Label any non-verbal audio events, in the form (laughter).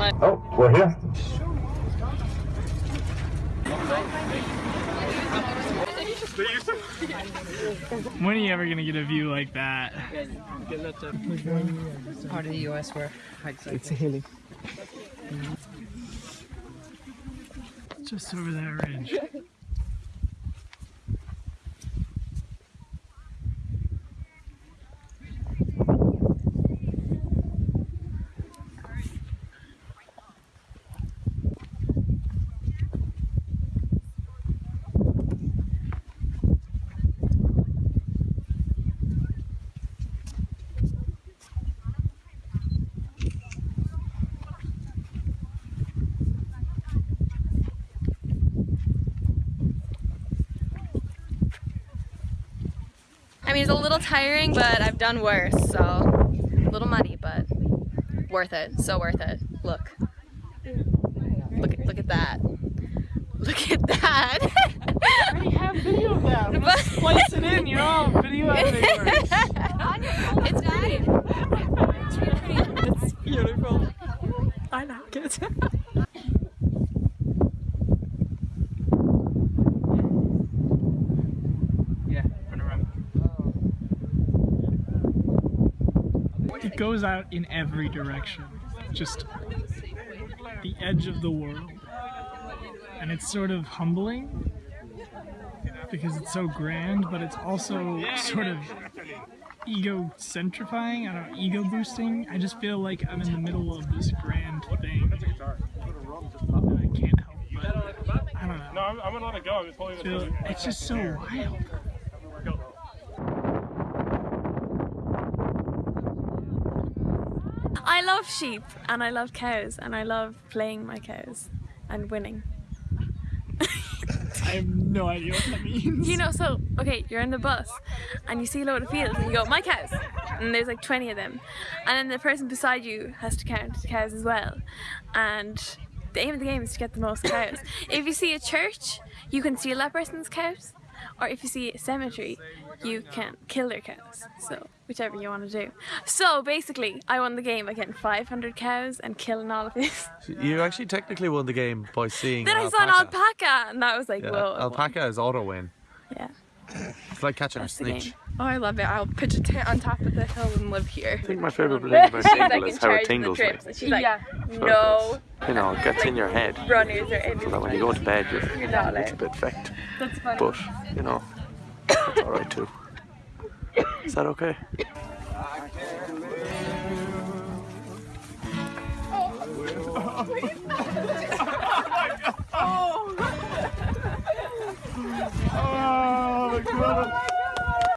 Oh, we're here. When are you ever gonna get a view like that? Part of the US where hikes. It's hilly. Just over that ridge. I mean, it's a little tiring, but I've done worse, so a little muddy, but worth it. So worth it. Look. Look at, look at that. Look at that. I already have video of that. (laughs) But- Splice it in, you know, video editing works. (laughs) it's great. It's beautiful. I like it. (laughs) It goes out in every direction. Just the edge of the world. And it's sort of humbling because it's so grand, but it's also sort of ego centrifying, I don't know, ego boosting. I just feel like I'm in the middle of this grand thing. And I can't help but, I don't know. No, I'm, I'm gonna let it go. I'm just holding it. it's just so wild. I love sheep and I love cows and I love playing my cows and winning. I have no idea what that means. You know, so okay, you're in the bus and you see a load of fields and you go, my cows, and there's like 20 of them, and then the person beside you has to count the cows as well, and the aim of the game is to get the most cows. If you see a church, you can steal that person's cows, or if you see a cemetery, you can kill their cows. So whichever you want to do. So basically, I won the game by getting 500 cows and killing all of these. (laughs) You actually technically won the game by seeing Then I saw an alpaca, and that was like, Yeah, whoa. Alpaca is auto win. Yeah. It's like catching That's a snitch. Game. Oh, I love it. I'll pitch a tent on top of the hill and live here. I think my favourite thing (laughs) about Tingle is how it tingles me. And she's like, Yeah. no You know, it gets in your head. runners are in. So that when you go to bed, you're, You're not a little bit fecked. That's funny. But, you know, it's alright too. Is that okay? (laughs) Oh